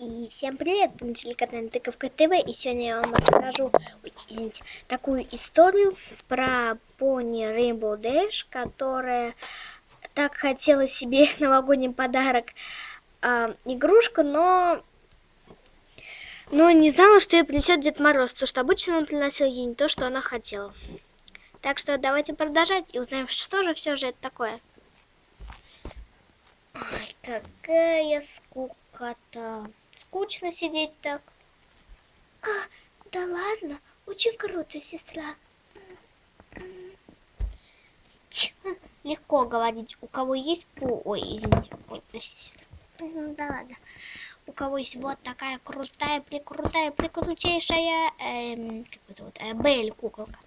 И всем привет, на телеканале Тыковка ТВ, и сегодня я вам расскажу, извините, такую историю про пони Rainbow Dash, которая так хотела себе новогодний подарок э, игрушку, но, но не знала, что ей принесет Дед Мороз, потому что обычно он приносил ей не то, что она хотела. Так что давайте продолжать и узнаем, что же все же это такое. Ой, какая скука-то. Скучно сидеть так. А, да ладно, очень круто, сестра. Ть, легко говорить, у кого есть по... Ой, извините. Ой, сестра. Да ладно. У кого есть вот такая крутая, прикрутая, прикрутейшая, эм, как это вот, э, Белль куколка.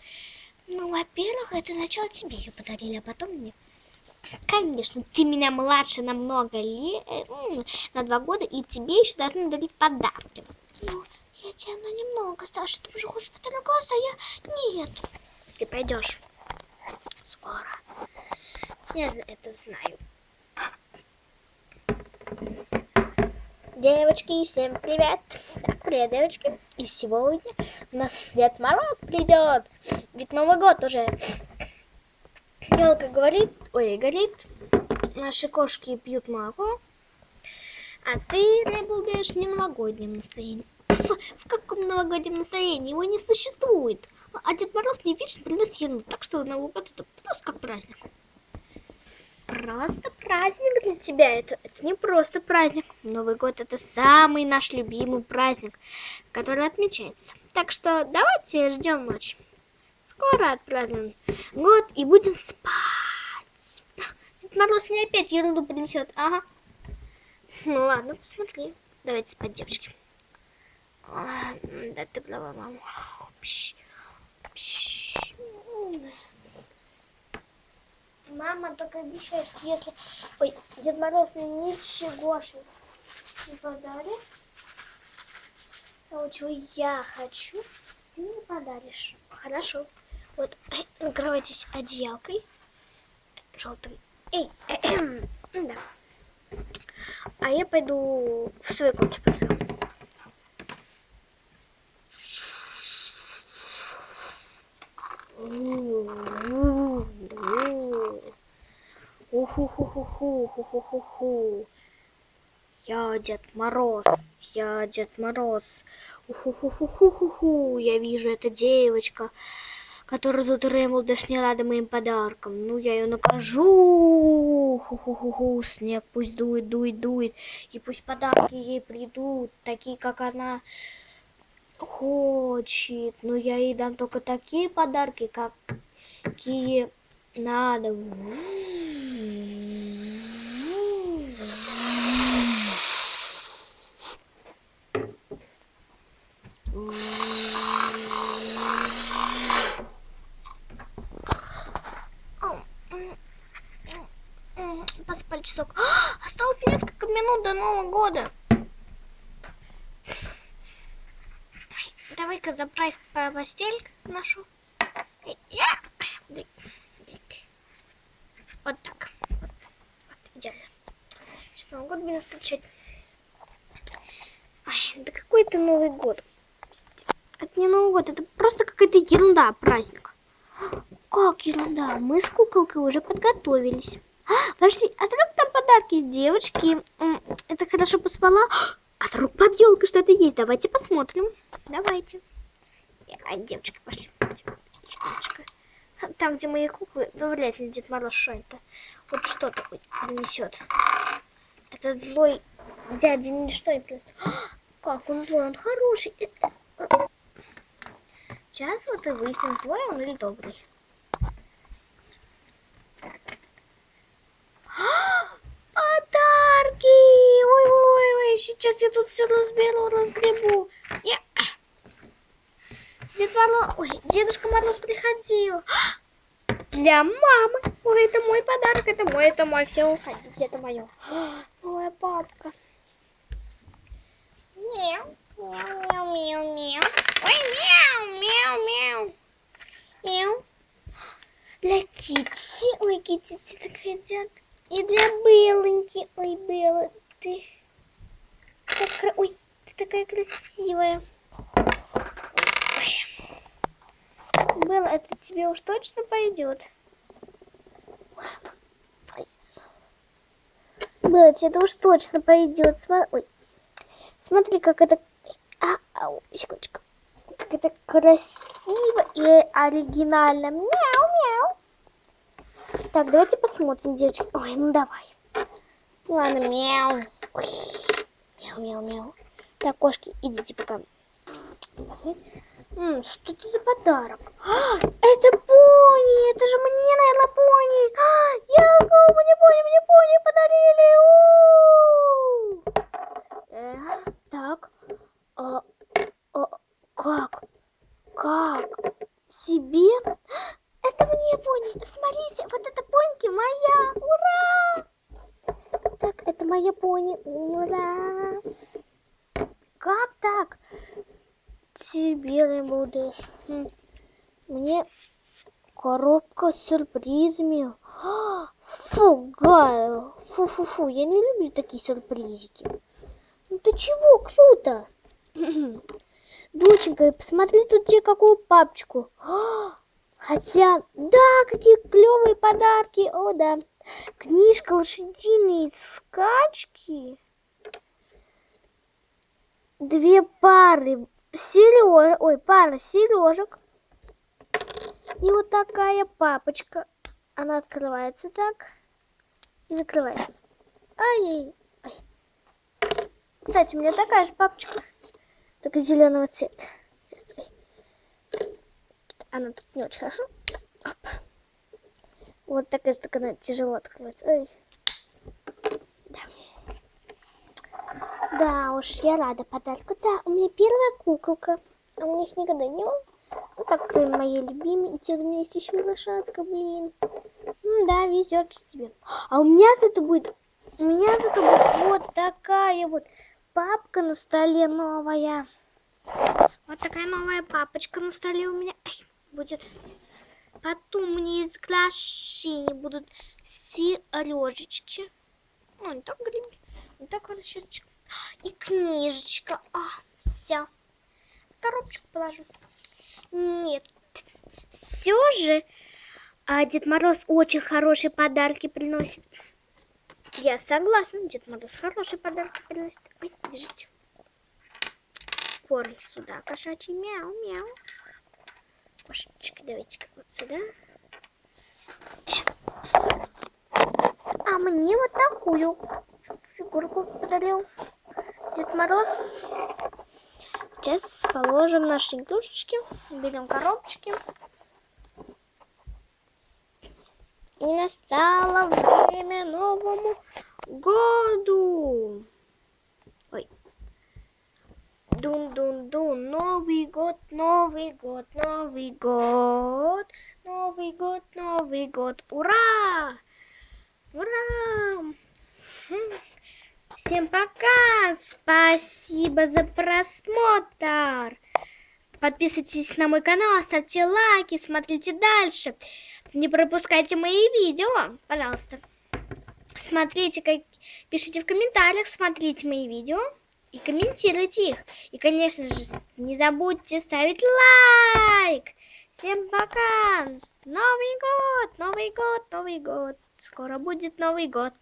Ну, во-первых, это начало тебе ее подарили, а потом мне. Конечно, ты меня младше на много лет, на два года, и тебе еще должны дарить подарки. Ну, я тебя на немного старше, ты уже хочешь второй класс, а я нет. Ты пойдешь скоро. Я это знаю. Девочки, всем привет! Так, привет, девочки. И сегодня у нас Дед Мороз придет. Ведь Новый год уже. Елка говорит, ой, горит, наши кошки пьют молоко, а ты, Рэйнбоу Дэш, не новогоднем настроении. В, в каком новогоднем настроении? Его не существует. А Дед Мороз не вечно приносит ерунду, так что Новый год это просто как праздник. Просто праздник для тебя, это, это не просто праздник. Новый год это самый наш любимый праздник, который отмечается. Так что давайте ждем ночь. Скоро отпразднуем год и будем спать. Дед Мороз мне опять ерунду принесет. Ага. Ну ладно, посмотри. Давайте спать, девочки. А, да ты права, мама. Пш, пш. Мама только обещает, что если... Ой, Дед Мороз мне ничегошенько не подарит, того, чего я хочу, ты мне подаришь. Хорошо. Вот, накрывайтесь одеялкой желтым. Эй, э -э да. А я пойду в свою комнату посплю. Уху-ху-ху-ху-ху-ху-ху-ху. Я Дед Мороз, я Дед Мороз. Уху-ху-ху-ху-ху-ху. Я вижу, это девочка, Рэмбл, даже не рада моим подарком. Ну, я ее накажу. Ху-ху-ху-ху. Снег пусть дует, дует, дует. И пусть подарки ей придут, такие, как она хочет. Но я ей дам только такие подарки, как какие надо. Часок. А, осталось несколько минут до Нового года. Давай-ка заправь постель нашу. Вот так. Вот, идеально. Сейчас Новый год будем встречать. Ой, да какой это Новый год? Это не Новый год, это просто какая-то ерунда, праздник. Как ерунда? Мы с куколкой уже подготовились. А, подожди, а как там подарки, девочки? Это хорошо поспала? А вдруг под елкой что-то есть? Давайте посмотрим. Давайте. А, девочки, пошли. Там, где мои куклы, ну, вряд ли Дед Мороз что это. Вот что-то принесет. Этот злой дядя ничто не принесет. Как он злой, он хороший. Сейчас вот и выясним, злой он или добрый. Подарки! Ой-ой-ой, сейчас я тут все разберу, разгребу. Я... Дед Мороз... Ой, Дедушка Мороз приходил. Для мамы. Ой, это мой подарок, это мой, это мой. Все, уходите, это мое. Ой, папка. Мяу, мяу, мяу, мяу, мяу. Ой, мяу, мяу, мяу. Мяу. Для Китти. Ой, Китти, ты так хотят. И для Белоньки. Ой, Белла, ты... Так, ой, такая красивая. Ой. Белла, это тебе уж точно пойдет. Белла, тебе это уж точно пойдет. Ой. Смотри, как это... А, ау, секундочку. Как это красиво и оригинально. Мяу-мяу. Так, давайте посмотрим, девочки. Ой, ну давай. Ладно, мяу. Мяу-мяу-мяу. Так, кошки, идите пока. М, что это за подарок? А, это пони! Это же мне, наверное, пони! А, Ялка, мне пони, мне пони подарили! Э, так. А, а, как? Как? Себе? Это мне пони! Смотрите, вот эта поньки моя! Моя пони. Ура! Как так? Тебе не будешь. Хм. Мне коробка с сюрпризами. А, Фу, Гая. Фу-фу-фу, я не люблю такие сюрпризики. Ну ты чего, круто. Доченька, посмотри тут тебе какую папочку. А, Хотя, да, какие клевые подарки. О, да. Книжка лошадиные скачки. Две пары сереж... Ой, пара сережек. И вот такая папочка. Она открывается так и закрывается. Ай, ай. Кстати, у меня такая же папочка, только зеленого цвета. Она тут не очень хорошо. Вот такая же, только она тяжело открывается. Ой. Да. Да уж, я рада подарку. Да, у меня первая куколка. А у меня их никогда не было. Ну так, кроме моей любимой. И теперь у меня есть еще лошадка, блин. Ну да, везет же тебе. А у меня зато будет... У меня зато будет вот такая вот папка на столе новая. Вот такая новая папочка на столе у меня Ай, будет. Потом мне из глашини будут сережечки. Ну, не так гребень, не так расчеточка. И книжечка. А, все. Коробочку положу. Нет. Все же а, Дед Мороз очень хорошие подарки приносит. Я согласна, Дед Мороз хорошие подарки приносит. Ой, держите. Корм сюда, кошачий. Мяу-мяу. Кошечки, давайте-ка вот сюда. А мне вот такую фигурку подарил Дед Мороз. Сейчас положим наши игрушечки, берем коробочки. И настало время Новому году. Дун-дун-дун. Новый год, Новый год, Новый год. Новый год, Новый год. Ура! Ура! Всем пока! Спасибо за просмотр! Подписывайтесь на мой канал, ставьте лайки, смотрите дальше. Не пропускайте мои видео, пожалуйста. Смотрите, как... пишите в комментариях, смотрите мои видео и комментируйте их. И, конечно же, не забудьте ставить лайк. Всем пока! Новый год, Новый год, Новый год. Скоро будет Новый год.